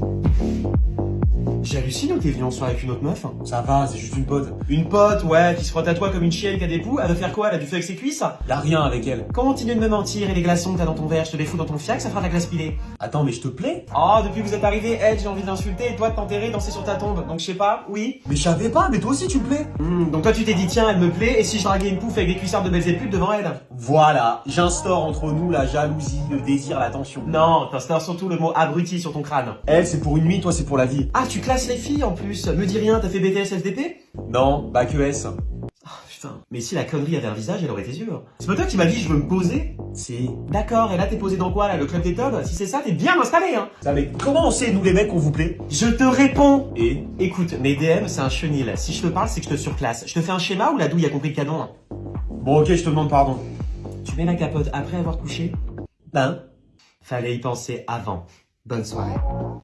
Thank you. J'hallucine ou t'es venu en soirée avec une autre meuf Ça va, c'est juste une pote. Une pote, ouais, qui se frotte à toi comme une chienne qui a des poux, elle veut faire quoi? Elle a du feu avec ses cuisses? Y'a rien avec elle. Continue de me mentir et les glaçons que t'as dans ton verre, je te les fous dans ton fiac, ça fera de la glace pilée. Attends, mais je te plais Oh, depuis que vous êtes arrivé, elle, j'ai envie d'insulter et toi de t'enterrer, danser sur ta tombe. Donc je sais pas, oui Mais je savais pas, mais toi aussi tu me plais. Hmm, Donc toi tu t'es dit tiens, elle me plaît et si je draguais une pouffe avec des cuissards de Belzébuth devant elle? Voilà, j'instaure entre nous la jalousie, le désir, l'attention. Non, t'instaures surtout le mot abruti sur ton crâne. Elle, c'est pour une nuit, toi, c'est pour la vie. Ah, tu classes les filles en plus Me dis rien, t'as fait BTS FDP Non, bah que S. Ah putain, mais si la connerie avait un visage, elle aurait tes yeux. C'est pas toi qui m'as dit je veux me poser? Si. D'accord, et là t'es posé dans quoi là, le club des tubs Si c'est ça, t'es bien installé hein Ça, mais comment on sait, nous les mecs, qu'on vous plaît? Je te réponds Et? Écoute, mes DM c'est un chenil. Si je te parle, c'est que je te surclasse. Je te fais un schéma ou la douille a compris le canon Bon, ok, je te demande pardon. Tu mets la capote après avoir couché? Ben Fallait y penser avant. Bonne soirée.